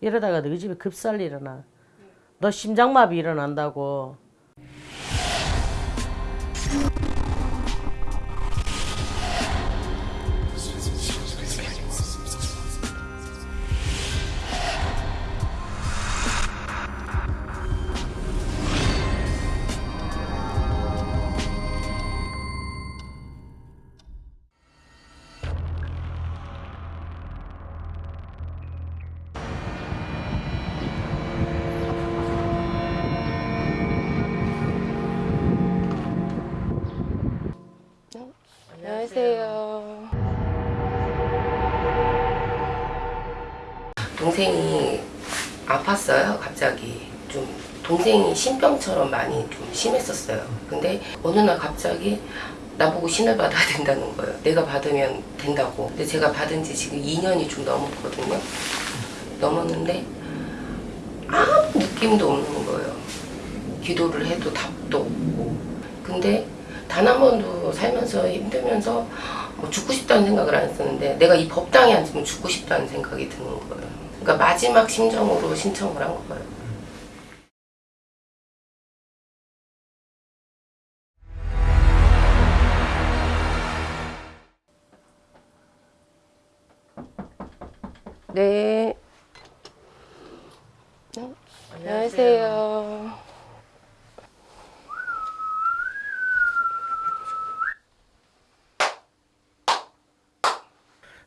이러다가 너희 집에 급살 일어나. 너 심장마비 일어난다고. 아팠어요, 갑자기. 좀 동생이 신병처럼 많이 좀 심했었어요. 근데 어느 날 갑자기 나보고 신을 받아야 된다는 거예요. 내가 받으면 된다고. 근데 제가 받은 지 지금 2년이 좀 넘었거든요. 넘었는데 아무 느낌도 없는 거예요. 기도를 해도 답도 없고. 근데 단 한 번도 살면서 힘들면서 뭐 죽고 싶다는 생각을 안 했었는데 내가 이 법당에 앉으면 죽고 싶다는 생각이 드는 거예요. 그러니까 마지막 심정으로 신청을 한 거예요. 네. 어? 안녕하세요.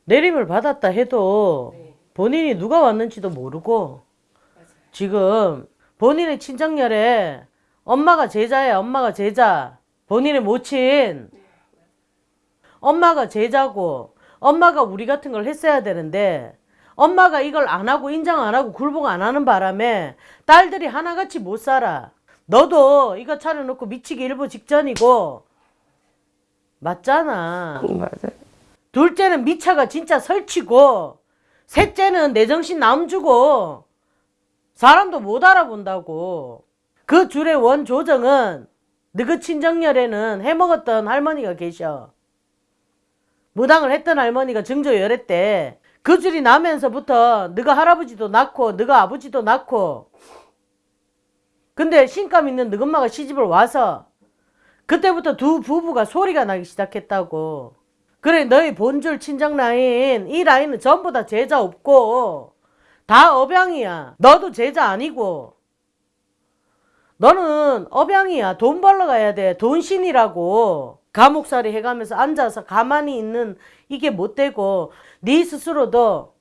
내림을 받았다 해도 네. 본인이 누가 왔는지도 모르고 지금 본인의 친정열에 엄마가 제자야 엄마가 제자. 본인의 모친. 엄마가 제자고 엄마가 우리 같은 걸 했어야 되는데 엄마가 이걸 안 하고 인정 안 하고 굴복 안 하는 바람에 딸들이 하나같이 못 살아. 너도 이거 차려놓고 미치기 일보 직전이고. 맞잖아. 맞아요. 둘째는 미차가 진짜 설치고 셋째는 내 정신 남주고 사람도 못 알아본다고. 그 줄의 원 조정은 너그 친정열에는 해먹었던 할머니가 계셔. 무당을 했던 할머니가 증조 열애 때그 줄이 나면서부터 너가 할아버지도 낳고 너가 아버지도 낳고. 근데 신감 있는 너그 엄마가 시집을 와서 그때부터 두 부부가 소리가 나기 시작했다고 그래 너희 본줄 친정 라인 이 라인은 전부 다 제자 없고 다 업양이야. 너도 제자 아니고. 너는 업양이야. 돈 벌러 가야 돼. 돈신이라고. 감옥살이 해가면서 앉아서 가만히 있는 이게 못 되고 네 스스로도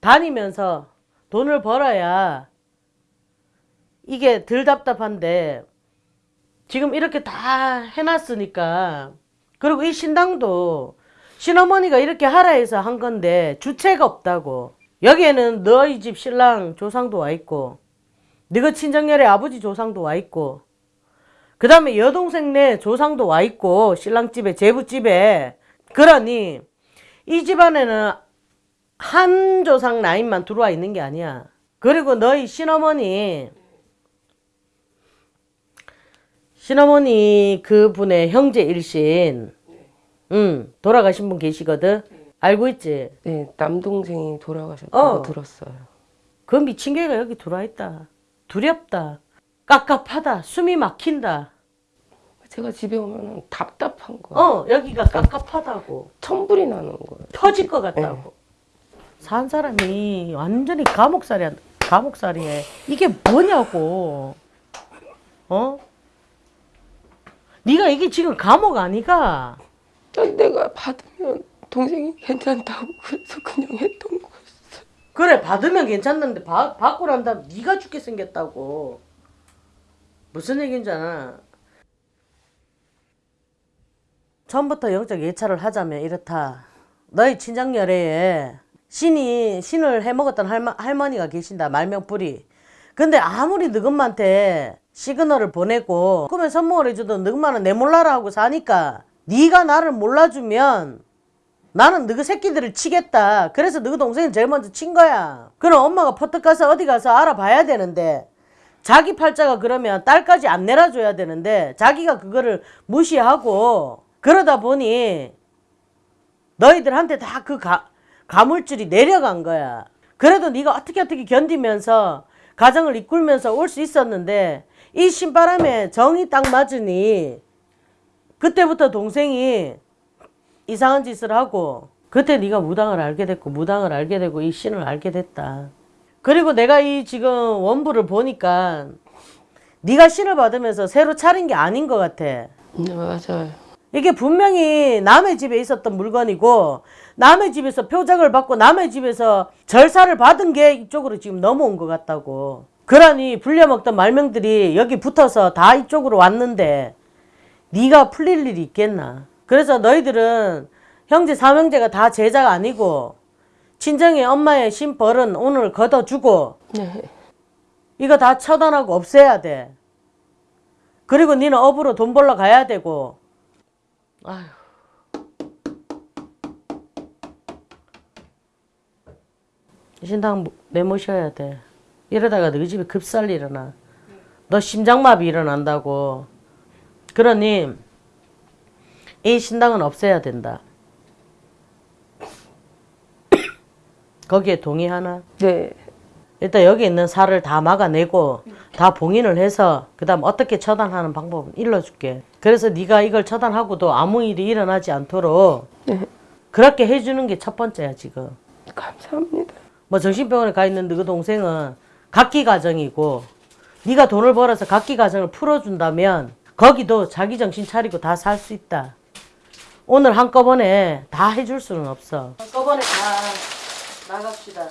다니면서 돈을 벌어야 이게 덜 답답한데 지금 이렇게 다 해놨으니까. 그리고 이 신당도 신어머니가 이렇게 하라 해서 한 건데 주체가 없다고. 여기에는 너희 집 신랑 조상도 와 있고 너희 친정열의 아버지 조상도 와 있고 그 다음에 여동생 네 조상도 와 있고 신랑집에 제부집에. 그러니 이 집안에는 한 조상 라인만 들어와 있는 게 아니야. 그리고 너희 신어머니 신어머니 그분의 형제 일신 응 돌아가신 분 계시거든. 알고 있지? 네, 남동생이 돌아가셨다고 어. 들었어요. 그 미친 개가 여기 들어와 있다. 두렵다. 깝깝하다. 숨이 막힌다. 제가 집에 오면 답답한 거예요. 어 여기가 깝깝하다고. 천불이 나는 거예요. 터질 것 같다고. 산 사람이 완전히 감옥살이야 감옥살이에. 이게 뭐냐고. 어? 네가 이게 지금 감옥 아니가 난 내가 받으면 동생이 괜찮다고 그래서 그냥 했던 거였어. 그래 받으면 괜찮는데 받, 받고 난 다음 네가 죽게 생겼다고. 무슨 얘기인지 알아 처음부터 영적 예찰을 하자면 이렇다. 너희 친정 열애에 신이 신을 해먹었던 할머, 할머니가 계신다 말명뿌리 근데 아무리 너금한테 시그널을 보내고 그러면 선물을 해줘도 너금만은 내 몰라라 하고 사니까 네가 나를 몰라주면 나는 너그 새끼들을 치겠다. 그래서 너그 동생이 제일 먼저 친 거야. 그럼 엄마가 퍼뜩 가서 어디 가서 알아봐야 되는데 자기 팔자가 그러면 딸까지 안 내려줘야 되는데 자기가 그거를 무시하고 그러다 보니 너희들한테 다 그 가물줄이 내려간 거야. 그래도 네가 어떻게 어떻게 견디면서 가정을 이끌면서 올 수 있었는데 이 신바람에 정이 딱 맞으니 그때부터 동생이 이상한 짓을 하고 그때 네가 무당을 알게 됐고 무당을 알게 되고 이 신을 알게 됐다. 그리고 내가 이 지금 원부를 보니까 네가 신을 받으면서 새로 차린 게 아닌 것 같아. 네, 맞아요. 이게 분명히 남의 집에 있었던 물건이고 남의 집에서 표적을 받고 남의 집에서 절사를 받은 게 이쪽으로 지금 넘어온 것 같다고. 그러니 불려먹던 말명들이 여기 붙어서 다 이쪽으로 왔는데 네가 풀릴 일이 있겠나. 그래서 너희들은 형제 삼형제가 다 제자가 아니고 친정의 엄마의 신벌은 오늘 걷어주고 네. 이거 다 처단하고 없애야 돼. 그리고 니는 업으로 돈 벌러 가야 되고. 아휴. 신당 내모셔야 돼. 이러다가 너희 집에 급살 일어나. 너 심장마비 일어난다고. 그러니 이 신당은 없애야 된다. 거기에 동의하나? 네. 일단 여기 있는 살을 다 막아내고 다 봉인을 해서 그 다음 어떻게 처단하는 방법은 일러줄게. 그래서 네가 이걸 처단하고도 아무 일이 일어나지 않도록 네. 그렇게 해주는 게 첫 번째야 지금. 감사합니다. 뭐 정신병원에 가 있는 너그 동생은 각기 가정이고 네가 돈을 벌어서 각기 가정을 풀어준다면 거기도 자기 정신 차리고 다 살 수 있다. 오늘 한꺼번에 다 해줄 수는 없어. 한꺼번에 다 나갑시다.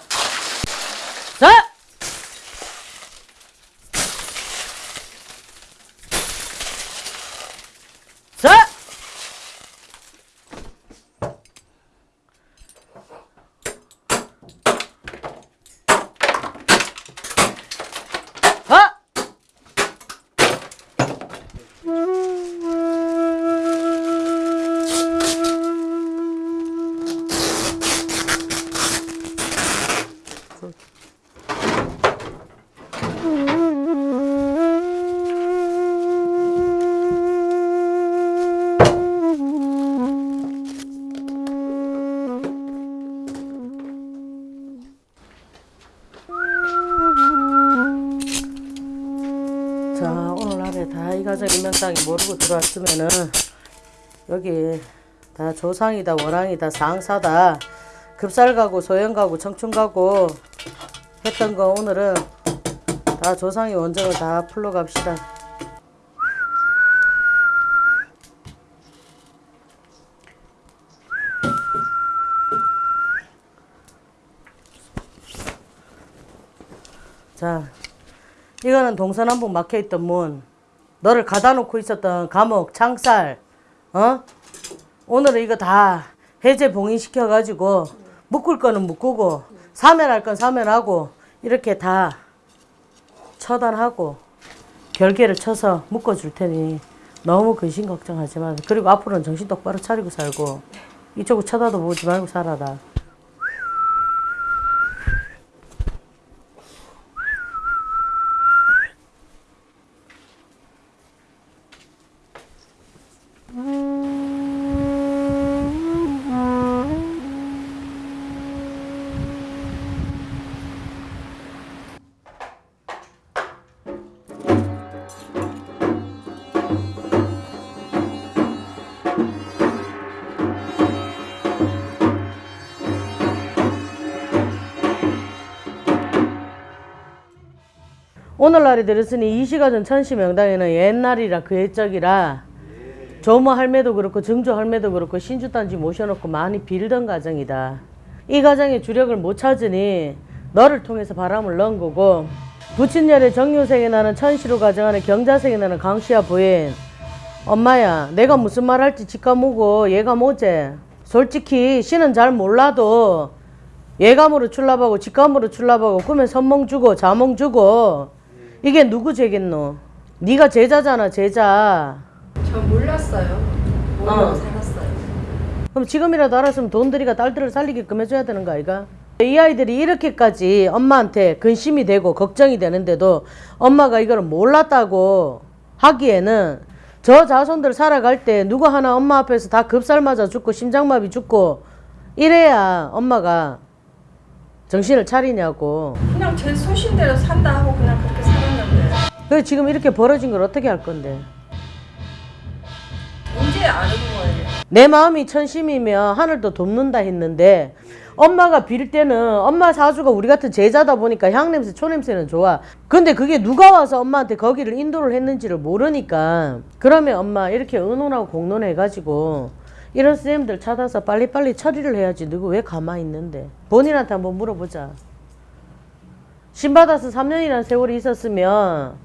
인명땅이 모르고 들어왔으면은 여기 다 조상이다 월왕이다 상사다 급살 가고 소형 가고 청춘 가고 했던 거 오늘은 다 조상의 원정을 다 풀러 갑시다. 자, 이거는 동서남북 막혀있던 문. 너를 가다 놓고 있었던 감옥, 창살, 어? 오늘은 이거 다 해제 봉인시켜가지고 묶을 거는 묶고 사면할 건 사면하고 이렇게 다 처단하고 결계를 쳐서 묶어줄 테니 너무 근심 걱정하지 마. 그리고 앞으로는 정신 똑바로 차리고 살고 이쪽을 쳐다도 보지 말고 살아라. 오늘날이 들었으니 이 시가 전 천시 명당에는 옛날이라 그 옛적이라. 조모 할매도 그렇고 증조 할매도 그렇고 신주단지 모셔놓고 많이 빌던 가정이다. 이 가정의 주력을 못 찾으니 너를 통해서 바람을 넣은 거고 부친열의 정유생에 나는 천시로 가정하는 경자생에 나는 강시아 부인. 엄마야 내가 무슨 말 할지 직감 오고 얘가 뭐제 솔직히 씨는 잘 몰라도 예감으로 출납하고 직감으로 출납하고 꿈에 선몽 주고 자몽 주고 이게 누구 죄겠노? 네가 제자잖아 제자. 전 몰랐어요. 모르고 어. 살았어요. 그럼 지금이라도 알았으면 돈 들이가 딸들을 살리게끔 해줘야 되는 거 아이가? 이 아이들이 이렇게까지 엄마한테 근심이 되고 걱정이 되는데도 엄마가 이걸 몰랐다고 하기에는 저 자손들 살아갈 때 누구 하나 엄마 앞에서 다 급살 맞아 죽고 심장마비 죽고 이래야 엄마가 정신을 차리냐고. 그냥 제 소신대로 산다 하고 그냥 그렇게 그래 지금 이렇게 벌어진 걸 어떻게 할 건데? 이제 아는 거예요. 내 마음이 천심이면 하늘도 돕는다 했는데 엄마가 빌 때는 엄마 사주가 우리 같은 제자다 보니까 향냄새 초냄새는 좋아 근데 그게 누가 와서 엄마한테 거기를 인도를 했는지를 모르니까 그러면 엄마 이렇게 의논하고 공론해가지고 이런 쌤들 찾아서 빨리빨리 처리를 해야지 누구 왜 가만히 있는데 본인한테 한번 물어보자 신받아서 3년이라는 세월이 있었으면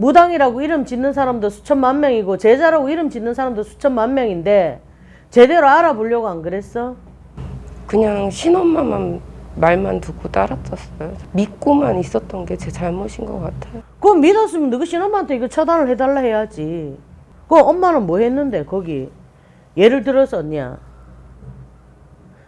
무당이라고 이름 짓는 사람도 수천만 명이고 제자라고 이름 짓는 사람도 수천만 명인데 제대로 알아보려고 안 그랬어? 그냥 신엄마만 말만 듣고 따랐었어요. 믿고만 있었던 게 제 잘못인 것 같아요. 그거 믿었으면 너희 신엄마한테 이거 처단을 해달라 해야지. 그 엄마는 뭐 했는데 거기 예를 들어서 언니야.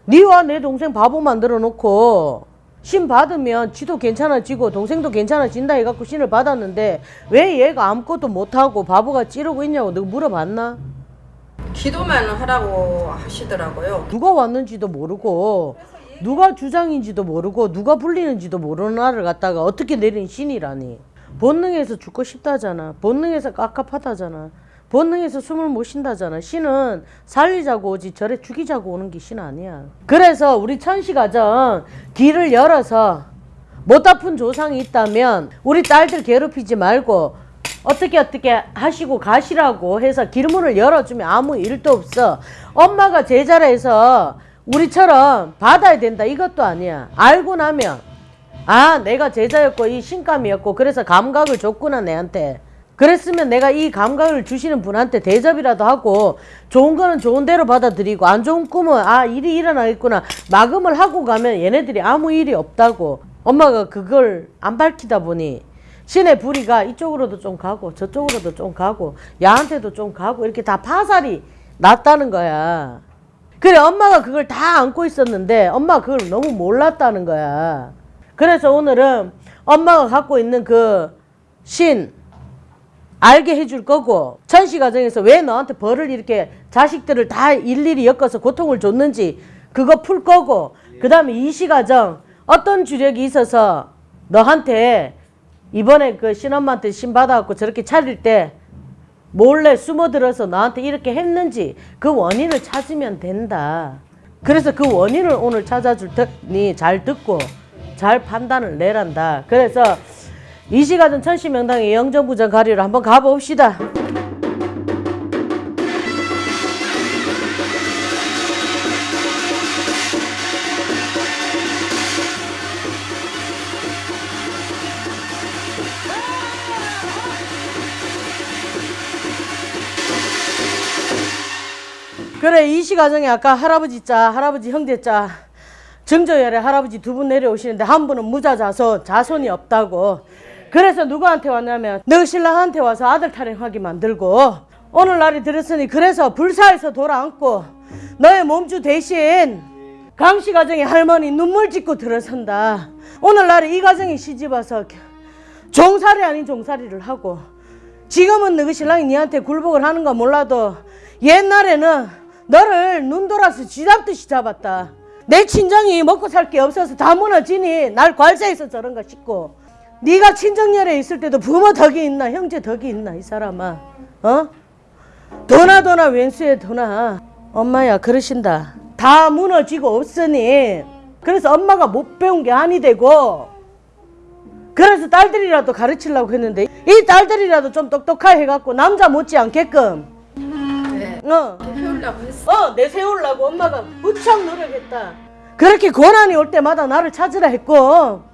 니와 내 동생 바보 만들어 놓고 신 받으면 지도 괜찮아지고 동생도 괜찮아진다 해갖고 신을 받았는데 왜 얘가 아무것도 못하고 바보가 찌르고 있냐고 너 물어봤나? 기도만 하라고 하시더라고요. 누가 왔는지도 모르고 누가 주장인지도 모르고 누가 불리는지도 모르는 나를 갖다가 어떻게 내린 신이라니 본능에서 죽고 싶다잖아 본능에서 깝깝하다잖아 본능에서 숨을 못 쉰다잖아 신은 살리자고 오지 저래 죽이자고 오는 게 신 아니야 그래서 우리 천시가정 길을 열어서 못 아픈 조상이 있다면 우리 딸들 괴롭히지 말고 어떻게 어떻게 하시고 가시라고 해서 길문을 열어주면 아무 일도 없어. 엄마가 제자라 해서 우리처럼 받아야 된다 이것도 아니야. 알고 나면 아 내가 제자였고 이 신감이었고 그래서 감각을 줬구나 내한테. 그랬으면 내가 이 감각을 주시는 분한테 대접이라도 하고 좋은 거는 좋은 대로 받아들이고 안 좋은 꿈은 아 일이 일어나겠구나 마금을 하고 가면 얘네들이 아무 일이 없다고 엄마가 그걸 안 밝히다 보니 신의 불이가 이쪽으로도 좀 가고 저쪽으로도 좀 가고 야한테도 좀 가고 이렇게 다 파살이 났다는 거야. 그래 엄마가 그걸 다 안고 있었는데 엄마가 그걸 너무 몰랐다는 거야. 그래서 오늘은 엄마가 갖고 있는 그 신 알게 해줄 거고 천시 가정에서 왜 너한테 벌을 이렇게 자식들을 다 일일이 엮어서 고통을 줬는지 그거 풀 거고 그 다음에 이시 가정 어떤 주력이 있어서 너한테 이번에 그 신엄마한테 신 받아갖고 저렇게 차릴 때 몰래 숨어들어서 나한테 이렇게 했는지 그 원인을 찾으면 된다. 그래서 그 원인을 오늘 찾아줄 테니 잘 듣고 잘 판단을 내란다. 그래서 이 시간은 천시명당의 영정부전 가리로 한번 가봅시다. 그래 이시 가정에 아까 할아버지 자 할아버지 형제 자 정조열에 할아버지 두 분 내려오시는데 한 분은 무자 자손 자손이 없다고 그래서 누구한테 왔냐면 너 신랑한테 와서 아들 타령하게 만들고 오늘날이 들었으니 그래서 불사에서 돌아앉고 너의 몸주 대신 강씨 가정의 할머니 눈물 짓고 들어선다 오늘날에 이 가정이 시집와서 종살이 아닌 종살이를 하고 지금은 너희 신랑이 니한테 굴복을 하는 건 몰라도 옛날에는 너를 눈 돌아서 쥐잡듯이 잡았다. 내 친정이 먹고 살 게 없어서 다 무너지니 날 괄세해서 저런가 싶고 네가 친정열에 있을 때도 부모 덕이 있나 형제 덕이 있나 이 사람아. 어? 도나 도나 왼수에 도나. 엄마야 그러신다. 다 무너지고 없으니. 그래서 엄마가 못 배운 게 아니 되고. 그래서 딸들이라도 가르치려고 했는데 이 딸들이라도 좀 똑똑하게 해갖고 남자 못지 않게끔. 네. 어, 배우려고 했어. 어 내세우려고 엄마가 무척 노력했다. 그렇게 고난이 올 때마다 나를 찾으라 했고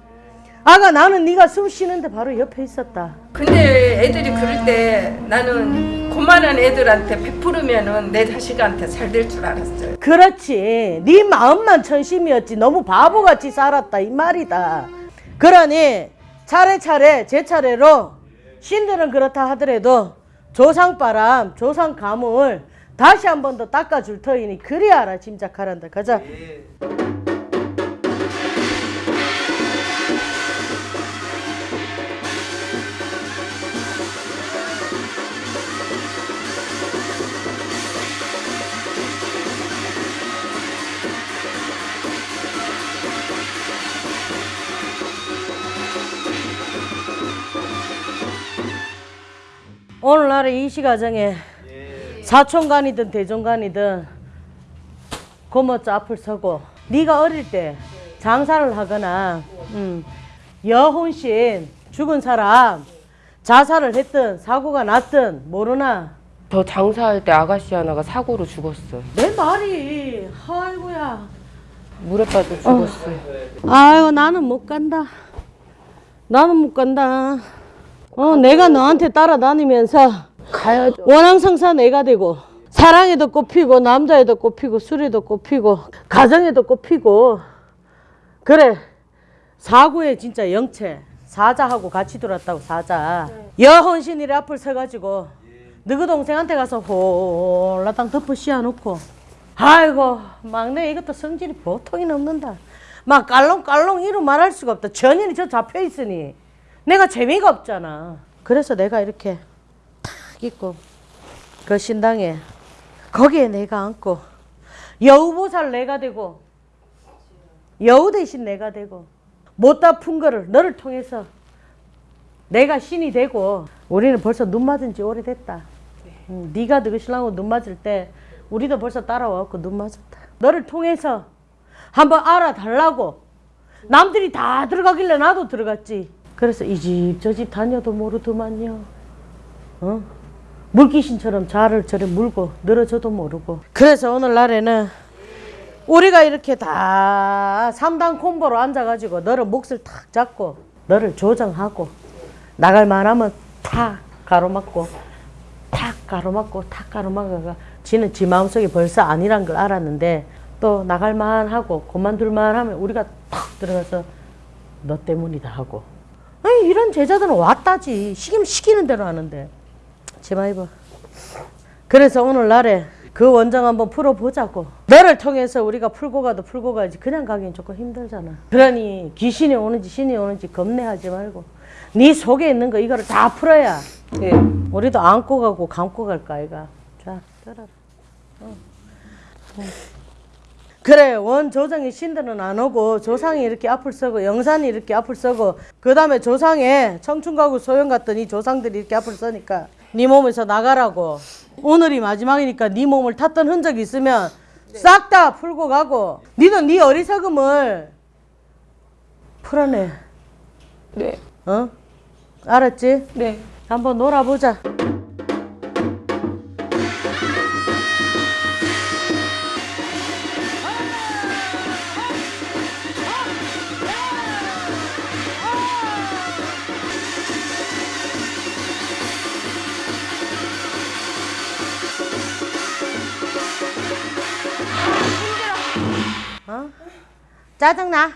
아가 나는 네가 숨 쉬는데 바로 옆에 있었다. 근데 애들이 그럴 때 나는 고만한 애들한테 베푸르면은 내 자식한테 잘 될 줄 알았어요. 그렇지. 네 마음만 천심이었지. 너무 바보같이 살았다 이 말이다. 그러니 차례차례 제 차례로 신들은 그렇다 하더라도 조상바람 조상감을 다시 한 번 더 닦아줄 터이니 그리 알아 짐작하란다. 가자 오늘날의 이시 가정에 사촌간이든 대종간이든 고모자 앞을 서고 네가 어릴 때 장사를 하거나 음, 여혼신 죽은 사람 자살을 했든 사고가 났든 모르나? 저 장사할 때 아가씨 하나가 사고로 죽었어요. 내 말이 아이고야. 물에 빠져 죽었어요. 아이고 나는 못 간다. 나는 못 간다 어 내가 너한테 따라다니면서 가야죠. 원앙상사 내가 되고 사랑에도 꼽히고 남자에도 꼽히고 술에도 꼽히고 가정에도 꼽히고 그래. 사고에 진짜 영체 사자하고 같이 돌았다고 사자. 여혼신이래 앞을 서가지고 너그 동생한테 가서 홀라당 덮어 씌워놓고 아이고 막내 이것도 성질이 보통이 넘는다. 막 깔롱깔롱 이루 말할 수가 없다. 전인이 저 잡혀 있으니 내가 재미가 없잖아 그래서 내가 이렇게 탁 있고 그 신당에 거기에 내가 앉고 여우보살 내가 되고 여우 대신 내가 되고 못 다 푼 거를 너를 통해서 내가 신이 되고 우리는 벌써 눈 맞은 지 오래됐다. 응, 네가 너희 신랑하고 눈 맞을 때 우리도 벌써 따라와갖고 눈 맞았다. 너를 통해서 한번 알아달라고 남들이 다 들어가길래 나도 들어갔지. 그래서 이 집저집 다녀도 모르더만요. 어? 물귀신처럼 자를 저래 물고 늘어져도 모르고. 그래서 오늘날에는 우리가 이렇게 다 3단 콤보로 앉아가지고 너를 몫을 탁 잡고 너를 조정하고 나갈 만하면 탁 가로막고 탁 가로막고 탁 가로막아가 지는 지 마음속에 벌써 아니란 걸 알았는데 또 나갈 만하고 그만둘 만하면 우리가 탁 들어가서 너 때문이다 하고 아니 이런 제자들은 왔다지 시키면 시키는 대로 하는데 입어 그래서 오늘날에 그 원정 한번 풀어보자고. 너를 통해서 우리가 풀고 가도 풀고 가지. 그냥 가긴 조금 힘들잖아. 그러니 귀신이 오는지 신이 오는지 겁내하지 말고 네 속에 있는 거 이거를 다 풀어야 네. 우리도 안고 가고 감고 갈까 아이가. 자, 들어라. 어. 어. 그래 원 조정의 신들은 안 오고 조상이 이렇게 앞을 서고 영산이 이렇게 앞을 서고 그 다음에 조상에 청춘가구 소영 이 조상들이 이렇게 앞을 서니까 네 몸에서 나가라고 오늘이 마지막이니까 네 몸을 탔던 흔적이 있으면 싹다 풀고 가고 니는 네 어리석음을 풀어내 네. 어? 알았지? 네. 한번 놀아보자 짜증나?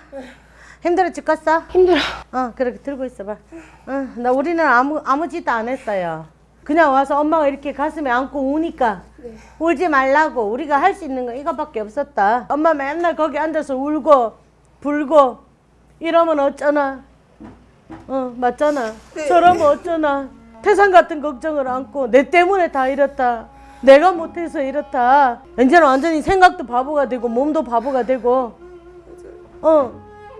힘들어 죽겠어? 힘들어. 어, 그렇게 들고 있어봐. 어, 나 우리는 아무 아무 짓도 안 했어요. 그냥 와서 엄마가 이렇게 가슴에 안고 우니까 울지 말라고 우리가 할 수 있는 거 이거밖에 없었다. 엄마 맨날 거기 앉아서 울고 불고 이러면 어쩌나? 어, 맞잖아. 저러면 어쩌나? 태산 같은 걱정을 안고 내 때문에 다 이렇다. 내가 못해서 이렇다. 이제는 완전히 생각도 바보가 되고 몸도 바보가 되고. 어.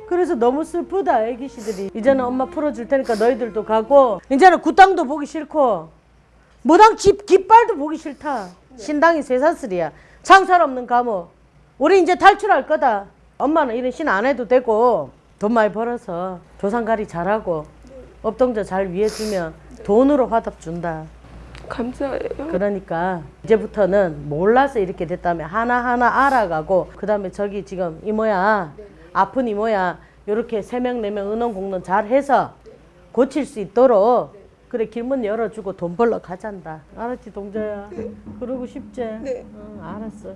그래서 너무 슬프다 애기씨들이. 이제는 엄마 풀어줄 테니까 너희들도 가고. 이제는 굿땅도 보기 싫고. 무당 집 깃발도 보기 싫다. 신당이 쇠사슬이야. 창살 없는 감옥. 우리 이제 탈출할 거다. 엄마는 이런 신 안 해도 되고 돈 많이 벌어서 조상가리 잘하고 업동자 잘 위해주면 돈으로 화답 준다. 감사해요. 그러니까 이제부터는 몰라서 이렇게 됐다면 하나하나 알아가고 그 다음에 저기 지금 이모야 아픈 이모야. 요렇게 세 명 네 명 은원 공론 잘 해서 고칠 수 있도록 그래 길문 열어주고 돈 벌러 가잔다. 알았지 동자야? 그러고 싶지? 네. 응, 알았어.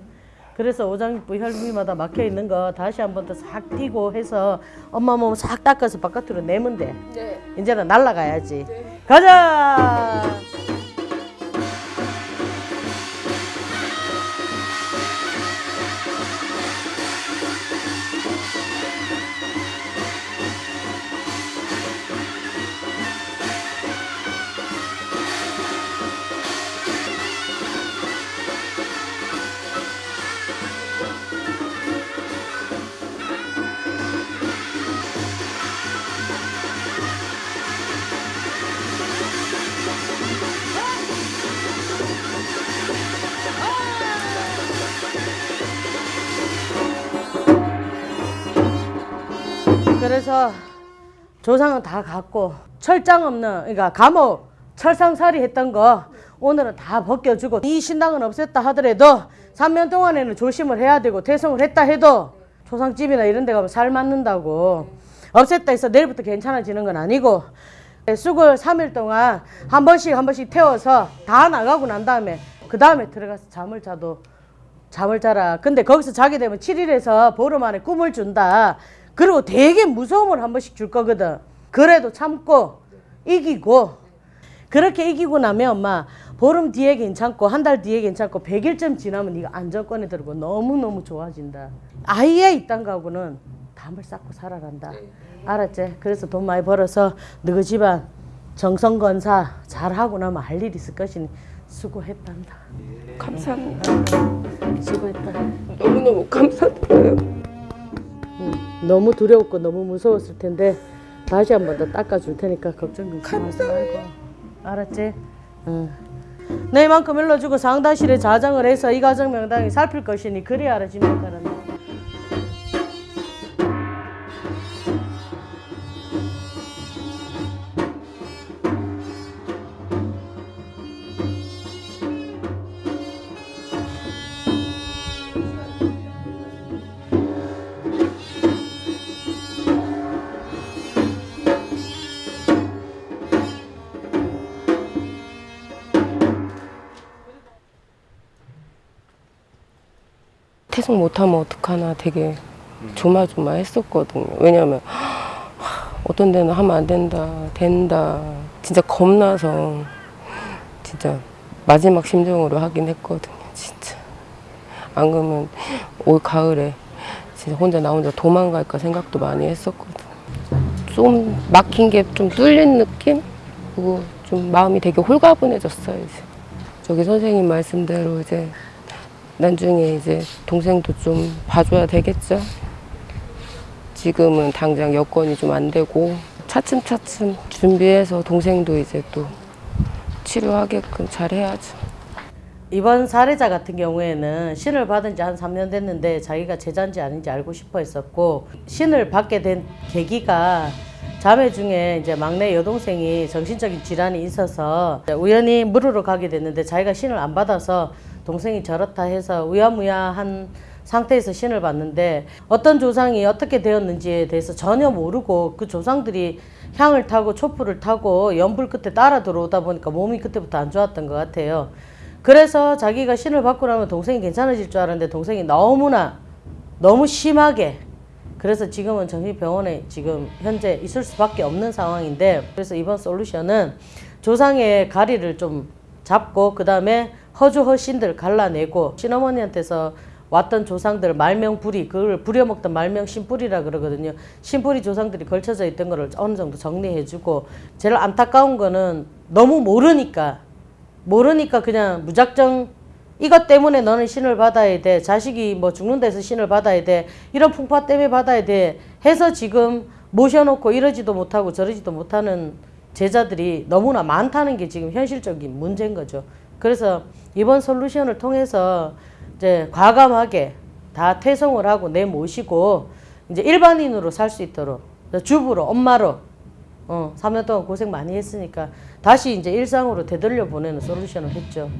그래서 오장육부 혈부위마다 막혀 있는 거 다시 한 번 더 싹 띄고 해서 엄마 몸 싹 닦아서 바깥으로 내면 돼. 네. 이제는 날라가야지. 가자 그래서 조상은 다 갔고 철장 없는 그러니까 감옥 철상살이 했던 거 오늘은 다 벗겨주고 이 신당은 없앴다 하더라도 3년 동안에는 조심을 해야 되고 퇴성을 했다 해도 조상집이나 이런 데 가면 살 맞는다고 없앴다 해서 내일부터 괜찮아지는 건 아니고 쑥을 3일 동안 한 번씩 한 번씩 태워서 다 나가고 난 다음에 그 다음에 들어가서 잠을 자도 잠을 자라. 근데 거기서 자게 되면 7일에서 보름 안에 꿈을 준다. 그리고 되게 무서움을 한 번씩 줄 거거든. 그래도 참고 이기고 그렇게 이기고 나면 엄마 보름 뒤에 괜찮고 한 달 뒤에 괜찮고 100일쯤 지나면 네가 안정권에 들고 너무너무 좋아진다. 아예 이딴 거하고는 담을 쌓고 살아간다. 알았지? 그래서 돈 많이 벌어서 너희 집안 정성건사 잘하고 나면 할 일 있을 것이니 수고했단다. 감사합니다. 수고했다. 너무너무 감사드려요. 응, 너무 두려웠고 너무 무서웠을 텐데 다시 한 번 더 닦아줄 테니까 걱정 좀 하지 말고 알았지? 응. 너희만큼 일러주고 상단실에 자정을 해서 이 가정 명당이 살필 것이니 그리 알아지면 따른 다. 퇴송 못하면 어떡하나 되게 조마조마했었거든요. 왜냐면 어떤 데는 하면 안 된다, 된다. 진짜 겁나서 진짜 마지막 심정으로 하긴 했거든요. 진짜. 안 그러면 올 가을에 진짜 혼자 나 혼자 도망갈까 생각도 많이 했었거든요. 좀 막힌 게 좀 뚫린 느낌? 그리고 좀 마음이 되게 홀가분해졌어요. 이제. 저기 선생님 말씀대로 이제 나중에 이제 동생도 좀 봐줘야 되겠죠. 지금은 당장 여건이 좀 안 되고 차츰차츰 준비해서 동생도 이제 또 치료하게끔 잘 해야죠. 이번 사례자 같은 경우에는 신을 받은 지 한 3년 됐는데 자기가 제자인지 아닌지 알고 싶어 했었고 신을 받게 된 계기가 자매 중에 이제 막내 여동생이 정신적인 질환이 있어서 우연히 물으러 가게 됐는데 자기가 신을 안 받아서 동생이 저렇다 해서 우야무야한 상태에서 신을 받는데 어떤 조상이 어떻게 되었는지에 대해서 전혀 모르고 그 조상들이 향을 타고 촛불을 타고 연불 끝에 따라 들어오다 보니까 몸이 그때부터 안 좋았던 것 같아요. 그래서 자기가 신을 받고 나면 동생이 괜찮아질 줄 알았는데 동생이 너무나 너무 심하게 그래서 지금은 정신병원에 지금 현재 있을 수밖에 없는 상황인데 그래서 이번 솔루션은 조상의 가리를 좀 잡고 그 다음에 허주 허신들 갈라내고 신어머니한테서 왔던 조상들 말명불이 그걸 부려먹던 말명 신뿌리라 그러거든요. 신뿌리 조상들이 걸쳐져 있던 거를 어느 정도 정리해주고 제일 안타까운 거는 너무 모르니까 모르니까 그냥 무작정 이것 때문에 너는 신을 받아야 돼. 자식이 뭐 죽는 데서 신을 받아야 돼. 이런 풍파 때문에 받아야 돼. 해서 지금 모셔놓고 이러지도 못하고 저러지도 못하는 제자들이 너무나 많다는 게 지금 현실적인 문제인 거죠. 그래서 이번 솔루션을 통해서 이제 과감하게 다 퇴송을 하고 내 모시고 이제 일반인으로 살 수 있도록 주부로 엄마로 어, 3년 동안 고생 많이 했으니까 다시 이제 일상으로 되돌려 보내는 솔루션을 했죠.